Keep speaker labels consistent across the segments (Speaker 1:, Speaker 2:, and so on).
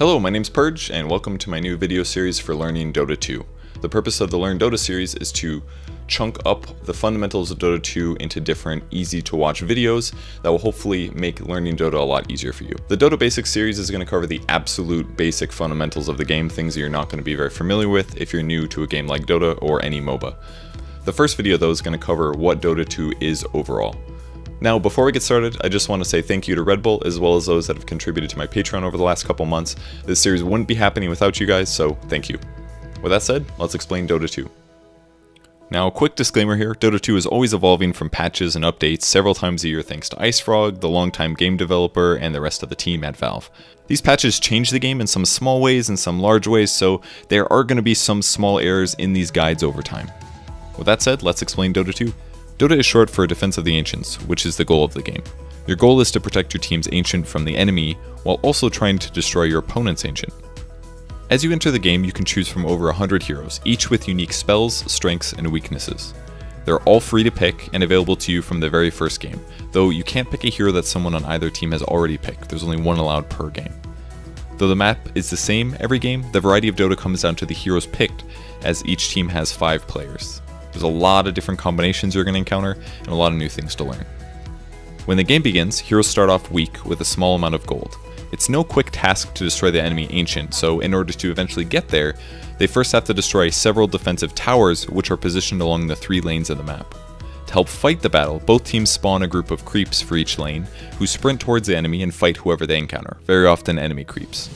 Speaker 1: Hello, my name's Purge, and welcome to my new video series for learning Dota 2. The purpose of the Learn Dota series is to chunk up the fundamentals of Dota 2 into different easy to watch videos that will hopefully make learning Dota a lot easier for you. The Dota Basics series is going to cover the absolute basic fundamentals of the game, things that you're not going to be very familiar with if you're new to a game like Dota or any MOBA. The first video though is going to cover what Dota 2 is overall. Now, before we get started, I just want to say thank you to Red Bull, as well as those that have contributed to my Patreon over the last couple months. This series wouldn't be happening without you guys, so thank you. With that said, let's explain Dota 2. Now, a quick disclaimer here, Dota 2 is always evolving from patches and updates several times a year thanks to IceFrog, the longtime game developer, and the rest of the team at Valve. These patches change the game in some small ways and some large ways, so there are going to be some small errors in these guides over time. With that said, let's explain Dota 2. Dota is short for Defense of the Ancients, which is the goal of the game. Your goal is to protect your team's Ancient from the enemy, while also trying to destroy your opponent's Ancient. As you enter the game, you can choose from over 100 heroes, each with unique spells, strengths, and weaknesses. They're all free to pick and available to you from the very first game, though you can't pick a hero that someone on either team has already picked, there's only one allowed per game. Though the map is the same every game, the variety of Dota comes down to the heroes picked, as each team has 5 players. There's a lot of different combinations you're going to encounter, and a lot of new things to learn. When the game begins, heroes start off weak with a small amount of gold. It's no quick task to destroy the enemy Ancient, so in order to eventually get there, they first have to destroy several defensive towers which are positioned along the three lanes of the map. To help fight the battle, both teams spawn a group of creeps for each lane, who sprint towards the enemy and fight whoever they encounter, very often enemy creeps.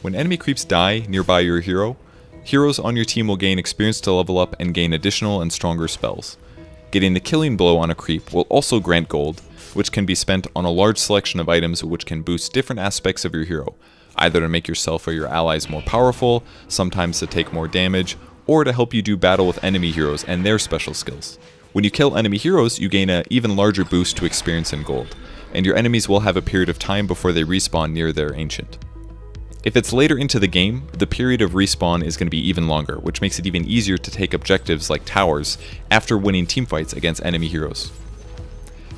Speaker 1: When enemy creeps die nearby your hero, Heroes on your team will gain experience to level up and gain additional and stronger spells. Getting the killing blow on a creep will also grant gold, which can be spent on a large selection of items which can boost different aspects of your hero, either to make yourself or your allies more powerful, sometimes to take more damage, or to help you do battle with enemy heroes and their special skills. When you kill enemy heroes, you gain an even larger boost to experience and gold, and your enemies will have a period of time before they respawn near their ancient. If it's later into the game, the period of respawn is going to be even longer, which makes it even easier to take objectives like towers after winning teamfights against enemy heroes.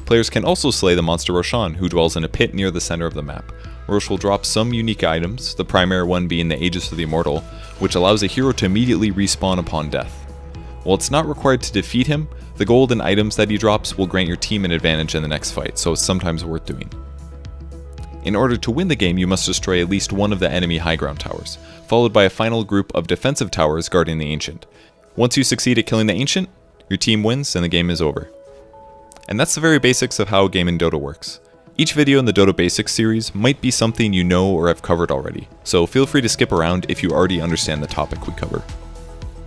Speaker 1: Players can also slay the monster Roshan, who dwells in a pit near the center of the map. Rosh will drop some unique items, the primary one being the Aegis of the Immortal, which allows a hero to immediately respawn upon death. While it's not required to defeat him, the gold and items that he drops will grant your team an advantage in the next fight, so it's sometimes worth doing. In order to win the game, you must destroy at least one of the enemy high ground towers, followed by a final group of defensive towers guarding the Ancient. Once you succeed at killing the Ancient, your team wins and the game is over. And that's the very basics of how a game in Dota works. Each video in the Dota Basics series might be something you know or have covered already, so feel free to skip around if you already understand the topic we cover.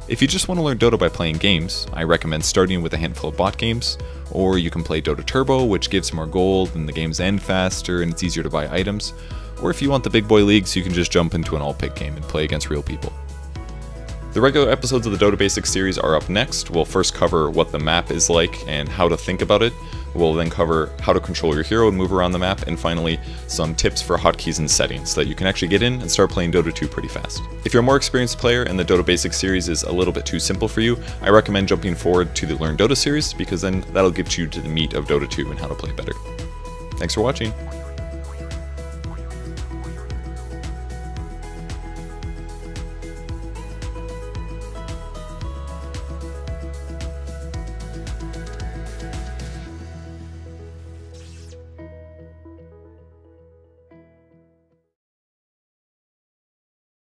Speaker 1: If you just want to learn Dota by playing games, I recommend starting with a handful of bot games, or you can play Dota Turbo, which gives more gold and the games end faster and it's easier to buy items, or if you want the big boy leagues, you can just jump into an all-pick game and play against real people. The regular episodes of the Dota Basics series are up next. We'll first cover what the map is like and how to think about it, We'll then cover how to control your hero and move around the map, and finally, some tips for hotkeys and settings so that you can actually get in and start playing Dota 2 pretty fast. If you're a more experienced player and the Dota Basics series is a little bit too simple for you, I recommend jumping forward to the Learn Dota series because then that'll get you to the meat of Dota 2 and how to play better. Thanks for watching.